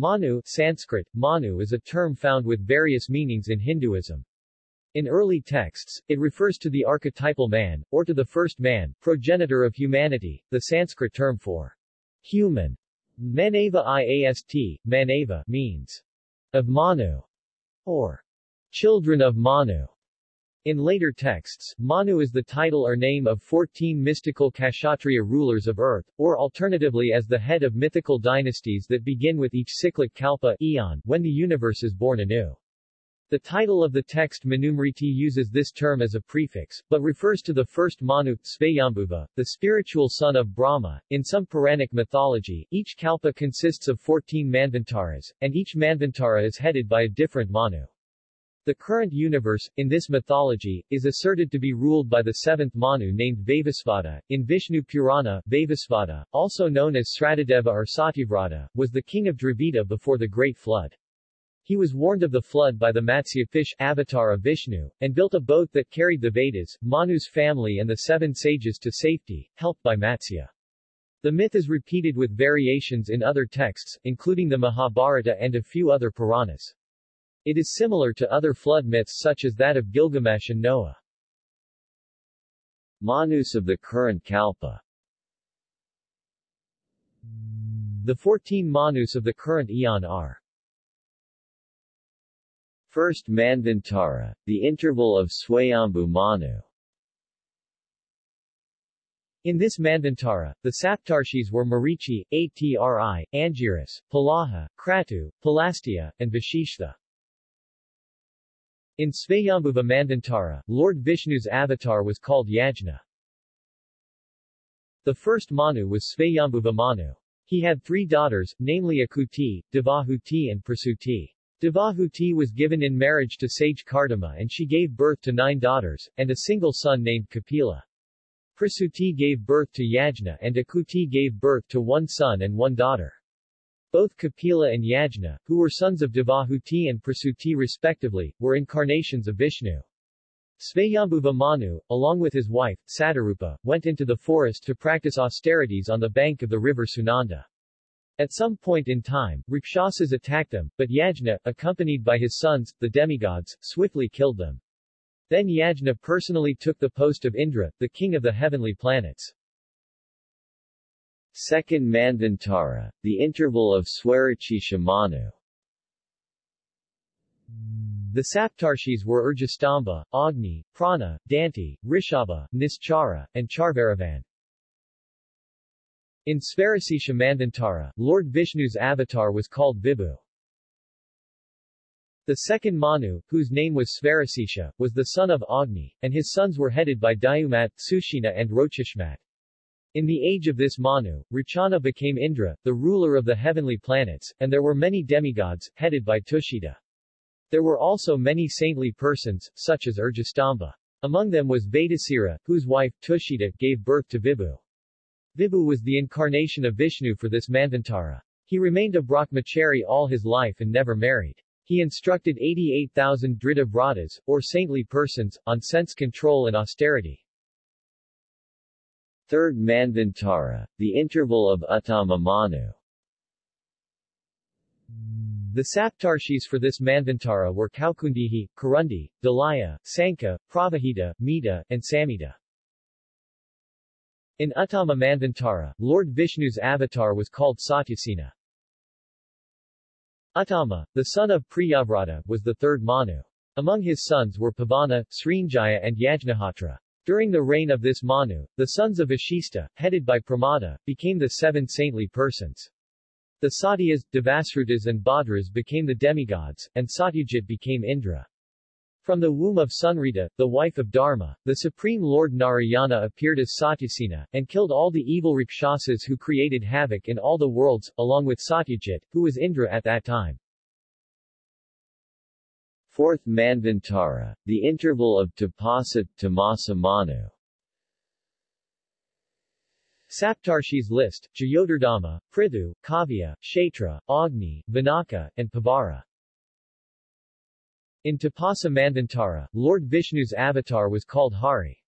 Manu Sanskrit, Manu is a term found with various meanings in Hinduism. In early texts, it refers to the archetypal man, or to the first man, progenitor of humanity, the Sanskrit term for human. Manava iast, Manava means of Manu, or children of Manu. In later texts, Manu is the title or name of 14 mystical Kshatriya rulers of earth, or alternatively as the head of mythical dynasties that begin with each cyclic kalpa eon, when the universe is born anew. The title of the text Manusmriti uses this term as a prefix, but refers to the first Manu, Svayambhuva, the spiritual son of Brahma. In some Puranic mythology, each kalpa consists of 14 Manvantaras, and each Manvantara is headed by a different Manu. The current universe, in this mythology, is asserted to be ruled by the seventh Manu named Vaivasvata. In Vishnu Purana, Vaivasvata, also known as Sratadeva or Satyavrata, was the king of Dravida before the Great Flood. He was warned of the flood by the Matsya fish avatar of Vishnu, and built a boat that carried the Vedas, Manu's family and the seven sages to safety, helped by Matsya. The myth is repeated with variations in other texts, including the Mahabharata and a few other Puranas. It is similar to other flood myths such as that of Gilgamesh and Noah. Manus of the current Kalpa The 14 Manus of the current Eon are First Manvantara, the interval of Swayambhu Manu. In this Manvantara, the Saptarshis were Marichi, Atri, Angiras, Palaha, Kratu, Pulastya, and Vashishtha. In Svayambhuva Manvantara, Lord Vishnu's avatar was called Yajna. The first Manu was Svayambhuva Manu. He had three daughters, namely Akuti, Devahuti and Prasuti. Devahuti was given in marriage to sage Kardama and she gave birth to nine daughters, and a single son named Kapila. Prasuti gave birth to Yajna and Akuti gave birth to one son and one daughter. Both Kapila and Yajna, who were sons of Devahuti and Prasuti respectively, were incarnations of Vishnu. Svayambhuva Manu, along with his wife, Satarupa, went into the forest to practice austerities on the bank of the river Sunanda. At some point in time, Rakshasas attacked them, but Yajna, accompanied by his sons, the demigods, swiftly killed them. Then Yajna personally took the post of Indra, the king of the heavenly planets. Second Manvantara, the interval of Swarachisha Manu. The Saptarshis were Urjastamba, Agni, Prana, Danti, Rishabha, Nischara, and Charvaravan. In Svarasisha Manvantara, Lord Vishnu's avatar was called Vibhu. The second Manu, whose name was Svarasisha, was the son of Agni, and his sons were headed by Dayumat, Sushina and Rochishmat. In the age of this Manu, Rachana became Indra, the ruler of the heavenly planets, and there were many demigods, headed by Tushita. There were also many saintly persons, such as Urjastamba. Among them was Vedasira, whose wife, Tushita, gave birth to Vibhu. Vibhu was the incarnation of Vishnu for this Manvantara. He remained a Brahmachari all his life and never married. He instructed 88,000 Drita Vratas, or saintly persons, on sense control and austerity. Third Manvantara, the interval of Uttama Manu. The Saptarshis for this Manvantara were Kaukundihi, Karundi, Dalaya, Sanka, Pravahita, Mita, and Samita. In Uttama Manvantara, Lord Vishnu's avatar was called Satyasena. Uttama, the son of Priyavrata, was the third Manu. Among his sons were Pavana, Srinjaya and Yajnahotra. During the reign of this Manu, the sons of Vashista, headed by Pramada, became the seven saintly persons. The Satyas, Devasrutas and Badras became the demigods, and Satyajit became Indra. From the womb of Sunrita, the wife of Dharma, the Supreme Lord Narayana appeared as Satyasena, and killed all the evil Rakshasas who created havoc in all the worlds, along with Satyajit, who was Indra at that time. Fourth Manvantara, the interval of Tapasa, Tamasa Manu. Saptarshis list, Jayotardama, Prithu, Kavya, Kshetra, Agni, Vinaka, and Pavara. In Tapasa Manvantara, Lord Vishnu's avatar was called Hari.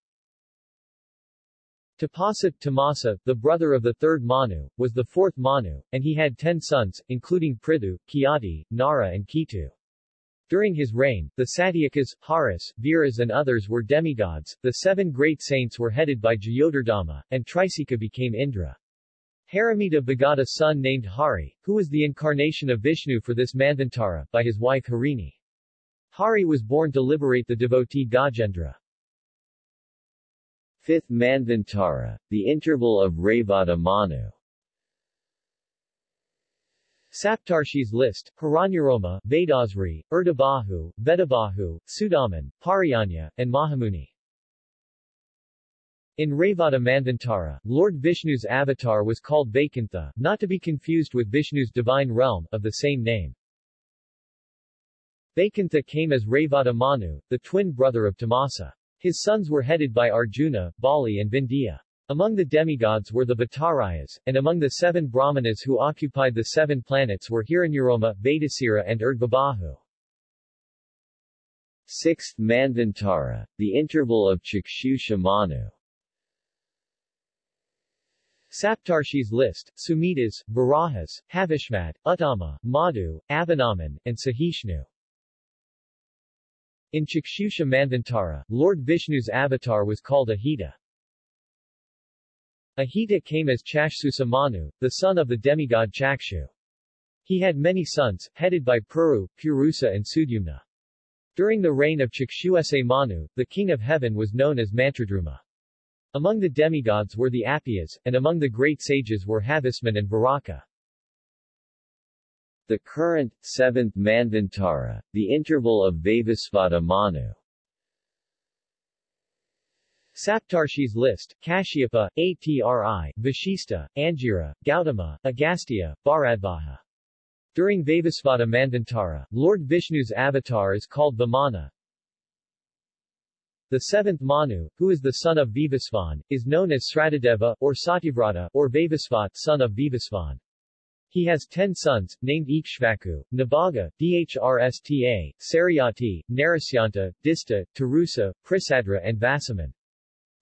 Tapasa Tamasa, the brother of the third Manu, was the fourth Manu, and he had ten sons, including Prithu, Kiati, Nara and Ketu. During his reign, the Satyakas, Haris, Viras and others were demigods, the seven great saints were headed by Jayotardama, and Trisika became Indra. Haramita begot a son named Hari, who was the incarnation of Vishnu for this Manvantara, by his wife Harini. Hari was born to liberate the devotee Gajendra. Fifth Manvantara, the interval of Revata Manu. Saptarshi's list, Hiranyaroma, Vedasri, Urdabahu, Vedabahu, Sudaman, Pariyanya, and Mahamuni. In Revata Manvantara, Lord Vishnu's avatar was called Vaikantha, not to be confused with Vishnu's divine realm, of the same name. Vaikantha came as Revata Manu, the twin brother of Tamasa. His sons were headed by Arjuna, Bali and Vindhya. Among the demigods were the Bhattarayas, and among the seven Brahmanas who occupied the seven planets were Hiranyaroma, Vedasira and Urdhvabahu. Sixth Manvantara, the interval of Chakshusha Manu. Saptarshi's list, Sumitas, Varahas, Havishmat, Uttama, Madhu, Avanaman, and Sahishnu. In Chakshusha Manvantara, Lord Vishnu's avatar was called Ahita. Ahita came as Chakshusha Manu, the son of the demigod Chakshu. He had many sons, headed by Puru, Purusa and Sudyumna. During the reign of Chakshusha Manu, the king of heaven was known as Mantradruma. Among the demigods were the Apiyas, and among the great sages were Havisman and Varaka. The current, seventh Manvantara, the interval of Vaivasvata Manu. Saptarshi's list, Kashyapa, Atri, Vashista, Angira, Gautama, Agastya, Bharadvaja. During Vaivasvata Manvantara, Lord Vishnu's avatar is called Vamana. The seventh Manu, who is the son of Vivasvan, is known as Sratadeva, or Satyavrata, or Vaivasvat, son of Vivasvan. He has ten sons, named Ikshvaku, Nabaga, Dhrsta, Saryati, Narasyanta, Dista, Tarusa, Prisadra and Vasaman.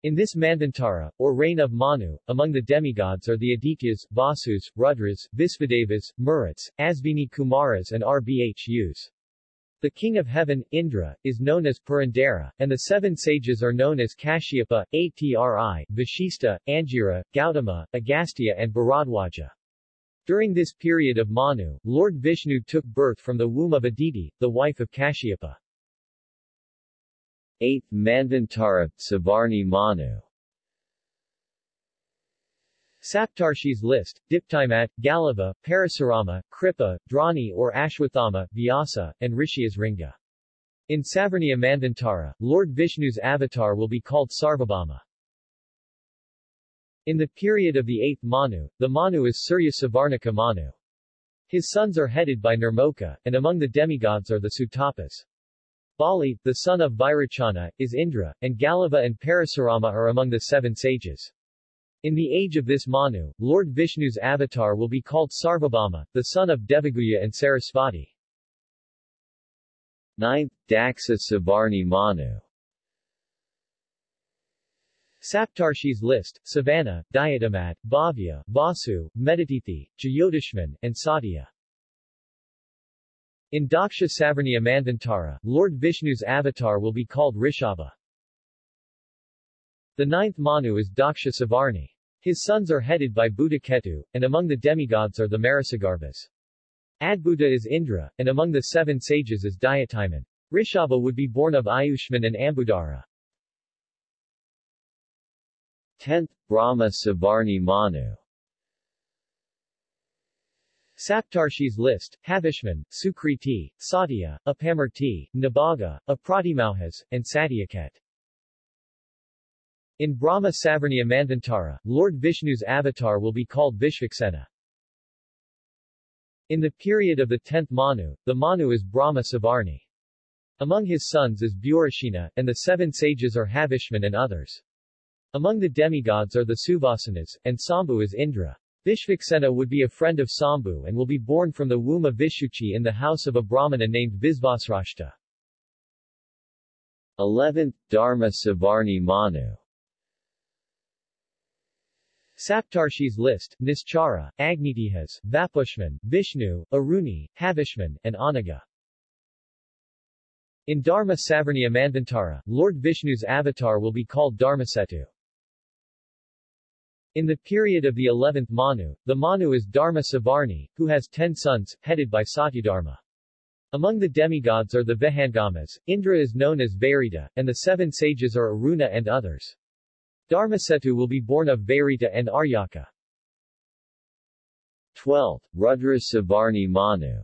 In this Manvantara, or reign of Manu, among the demigods are the Adityas, Vasus, Rudras, Visvadevas, Maruts, Asvini Kumaras and Rbhus. The king of heaven, Indra, is known as Purandara, and the seven sages are known as Kashyapa, Atri, Vashista, Angira, Gautama, Agastya and Bharadwaja. During this period of Manu, Lord Vishnu took birth from the womb of Aditi, the wife of Kashyapa. 8th Manvantara, Savarni Manu Saptarshi's list, Diptimat, Galava, Parasurama, Kripa, Drani or Ashwathama, Vyasa, and Rishyasringa. In Savarniya Manvantara, Lord Vishnu's avatar will be called Sarvabhauma. In the period of the 8th Manu, the Manu is Surya Savarnika Manu. His sons are headed by Nirmoka, and among the demigods are the Sutapas. Bali, the son of Vairocana, is Indra, and Galava and Parasurama are among the seven sages. In the age of this Manu, Lord Vishnu's avatar will be called Sarvabhauma, the son of Devaguya and Sarasvati. 9th Daksha Savarni Manu Saptarshi's list, Savannah, Diatamat, Bhavya, Vasu, Meditithi, Jayotishman, and Satya. In Daksha Savarniya Manvantara, Lord Vishnu's avatar will be called Rishabha. The ninth Manu is Daksha Savarni. His sons are headed by Bhudaketu, and among the demigods are the Marisagarbhas. Adbhuta is Indra, and among the seven sages is Diatiman. Rishabha would be born of Ayushman and Ambudara. 10th Brahma Savarni Manu Saptarshi's list, Havishman, Sukriti, Satya, Apamarti, Nabaga, Apratimauhas, and Satyaket. In Brahma Savarniya Manvantara, Lord Vishnu's avatar will be called Vishvaksena. In the period of the 10th Manu, the Manu is Brahma Savarni. Among his sons is Burashina, and the seven sages are Havishman and others. Among the demigods are the Suvasanas, and Sambhu is Indra. Vishvaksena would be a friend of Sambhu and will be born from the womb of Vishuchi in the house of a Brahmana named Visvasrashta. 11th Dharma Savarni Manu Saptarshi's list, Nischara, Agnitihas, Vapushman, Vishnu, Aruni, Havishman, and Anaga. In Dharma Savarniya Manvantara, Lord Vishnu's avatar will be called Dharmasetu. In the period of the 11th Manu, the Manu is Dharma Savarni, who has ten sons, headed by Satyadharma. Among the demigods are the Vahangamas, Indra is known as Vairita, and the seven sages are Aruna and others. Dharmasetu will be born of Vairita and Aryaka. 12. Rudra Savarni Manu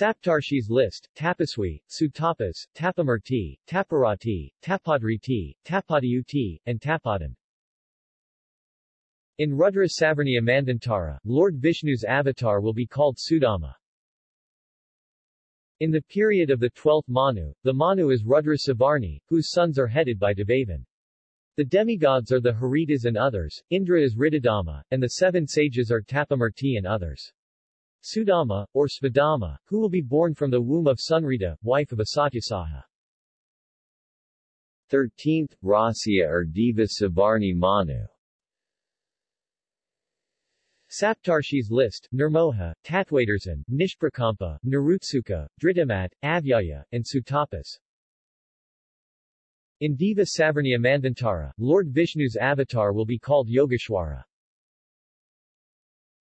Saptarshi's list, Tapaswi, Sutapas, Tapamurti, Taparati, Tapadriti, Tapadiuti, and Tapadan. In Rudra Savarniya Manvantara, Lord Vishnu's avatar will be called Sudama. In the period of the 12th Manu, the Manu is Rudra Savarni, whose sons are headed by Devavan. The demigods are the Haritas and others, Indra is Ritadama, and the seven sages are Tapamurti and others. Sudama, or Svadama, who will be born from the womb of Sunrita, wife of Asatyasaha. 13th, Rasya or Diva Savarni Manu Saptarshi's list, Nirmoha, Tatwadarsan, Nishprakampa, Narutsuka, Dritamat, Avyaya, and Sutapas. In Diva Savarniya Manvantara, Lord Vishnu's avatar will be called Yogeshwara.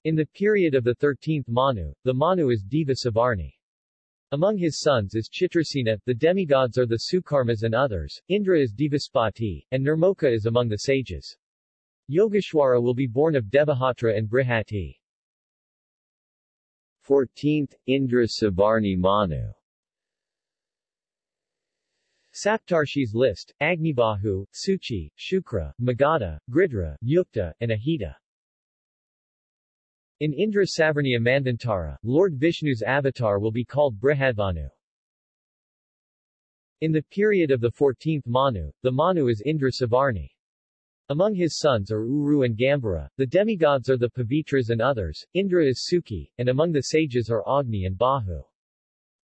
In the period of the 13th Manu, the Manu is Diva Savarni. Among his sons is Chitrasena, the demigods are the Sukarmas and others, Indra is Divaspati, and Nirmoka is among the sages. Yogeshwara will be born of Devahatra and Brihati. 14th, Indra Savarni Manu Saptarshi's list, Agnibahu, Suchi, Shukra, Magadha, Gridra, Yukta, and Ahita. In Indra Savarniya Manvantara, Lord Vishnu's avatar will be called Brihadvanu. In the period of the 14th Manu, the Manu is Indra Savarni. Among his sons are Uru and Gambara, the demigods are the Pavitras and others, Indra is Suki, and among the sages are Agni and Bahu.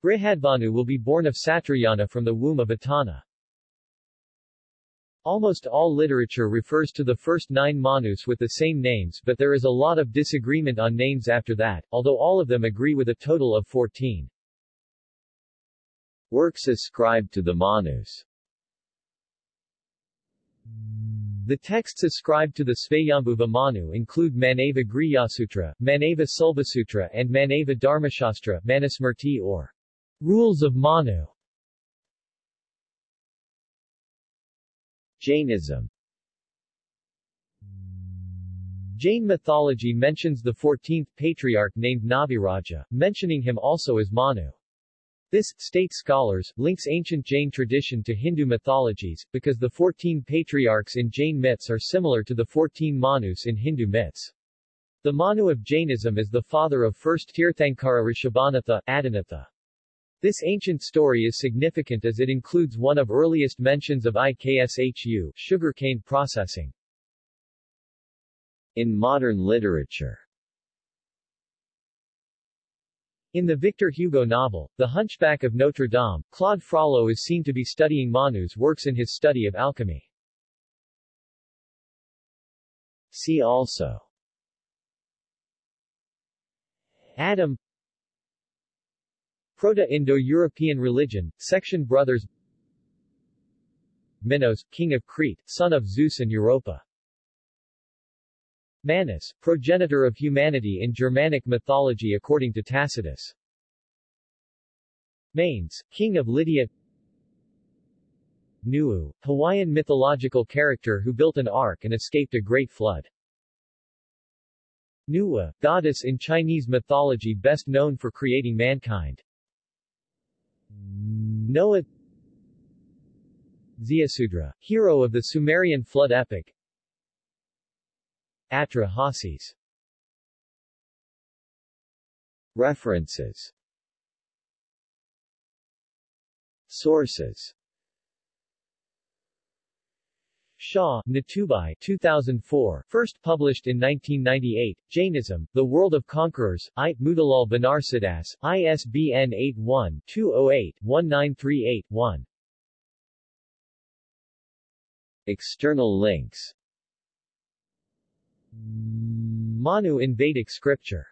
Brihadvanu will be born of Satrayana from the womb of Atana. Almost all literature refers to the first nine Manus with the same names but there is a lot of disagreement on names after that, although all of them agree with a total of 14. Works ascribed to the Manus the texts ascribed to the Svayambhuva Manu include Manava Griyasutra, Manava Sulbasutra and Manava Dharmashastra Manusmrti or Rules of Manu. Jainism Jain mythology mentions the 14th patriarch named Nabhiraja, mentioning him also as Manu. This, state scholars, links ancient Jain tradition to Hindu mythologies, because the 14 patriarchs in Jain myths are similar to the 14 Manus in Hindu myths. The Manu of Jainism is the father of first Tirthankara Rishabhanatha, Adinatha. This ancient story is significant as it includes one of earliest mentions of IKSHU, sugarcane processing. In modern literature in the Victor Hugo novel, The Hunchback of Notre Dame, Claude Frollo is seen to be studying Manu's works in his study of alchemy. See also Adam Proto-Indo-European religion, section Brothers Minos, king of Crete, son of Zeus and Europa Manus, progenitor of humanity in Germanic mythology according to Tacitus. Manes, king of Lydia Nuu, Hawaiian mythological character who built an ark and escaped a great flood. Nuwa, goddess in Chinese mythology best known for creating mankind. Noah Ziusudra, hero of the Sumerian flood epic, Atra Hasis. References. Sources Shah, Natubhai 2004, first published in 1998, Jainism, The World of Conquerors, I. Motilal Banarsidass, ISBN 81-208-1938-1. External links Manu in Vedic scripture